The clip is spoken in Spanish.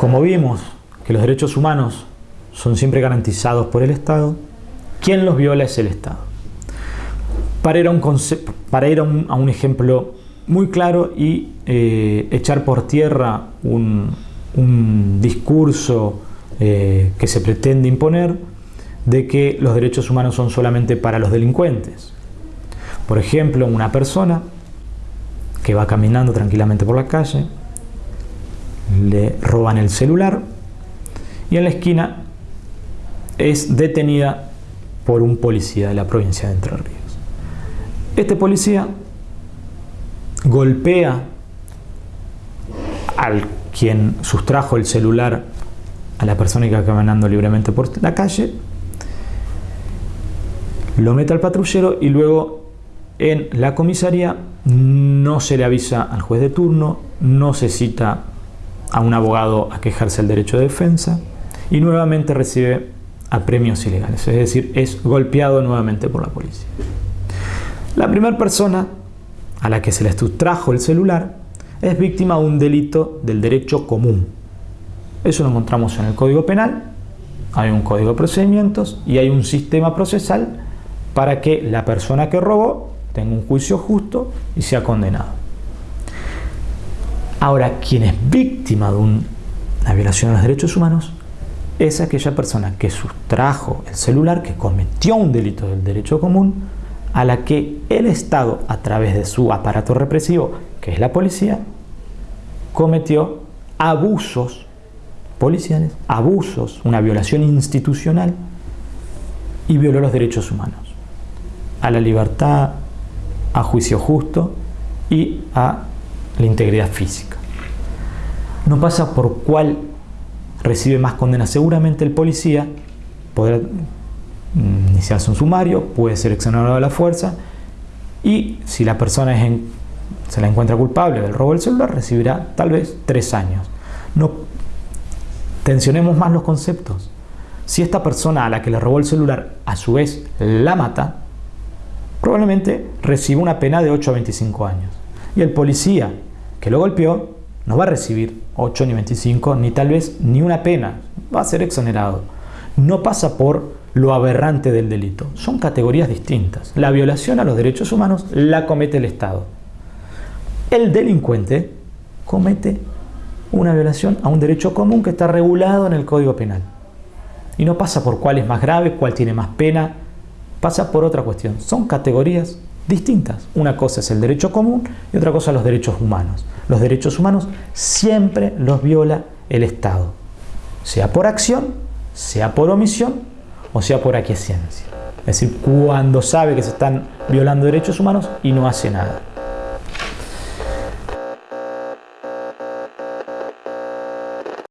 Como vimos que los derechos humanos son siempre garantizados por el Estado, quien los viola es el Estado. Para ir a un, ejemplo muy claro y eh, echar por tierra un, discurso eh, que se pretende imponer de que los derechos humanos son solamente para los delincuentes. Por ejemplo, una persona que va caminando tranquilamente por la calle, le roban el celular y en la esquina es detenida por un policía de la provincia de Entre Ríos. Este policía golpea al quien sustrajo el celular a la persona que va caminando libremente por la calle, lo mete al patrullero y luego en la comisaría no se le avisa al juez de turno, no se cita a un abogado a quejarse el derecho de defensa y nuevamente recibe apremios ilegales, es decir, es golpeado nuevamente por la policía. La primera persona a la que se le sustrajo el celular es víctima de un delito del derecho común. Eso lo encontramos en el Código Penal, hay un Código de Procedimientos y hay un sistema procesal para que la persona que robó tenga un juicio justo y sea condenado. Ahora, quien es víctima de una violación de los derechos humanos es aquella persona que sustrajo el celular, que cometió un delito del derecho común, a la que el Estado, a través de su aparato represivo, que es la policía, cometió abusos policiales, abusos, una violación institucional y violó los derechos humanos, a la libertad, a juicio justo y a la integridad física. No pasa por cuál recibe más condena. Seguramente el policía podrá mm, iniciarse un sumario, puede ser exonerado de la fuerza y si la persona se la encuentra culpable del robo del celular, recibirá tal vez tres años. No tensionemos más los conceptos. Si esta persona a la que le robó el celular a su vez la mata, probablemente reciba una pena de 8 a 25 años. Y el policía que lo golpeó no va a recibir 8 ni 25, ni tal vez ni una pena, va a ser exonerado. No pasa por lo aberrante del delito, son categorías distintas. La violación a los derechos humanos la comete el Estado. El delincuente comete una violación a un derecho común que está regulado en el Código Penal. Y no pasa por cuál es más grave, cuál tiene más pena, pasa por otra cuestión. Son categorías distintas. Una cosa es el derecho común y otra cosa los derechos humanos. Los derechos humanos siempre los viola el Estado, sea por acción, sea por omisión o sea por aquiescencia. Es decir, cuando sabe que se están violando derechos humanos y no hace nada.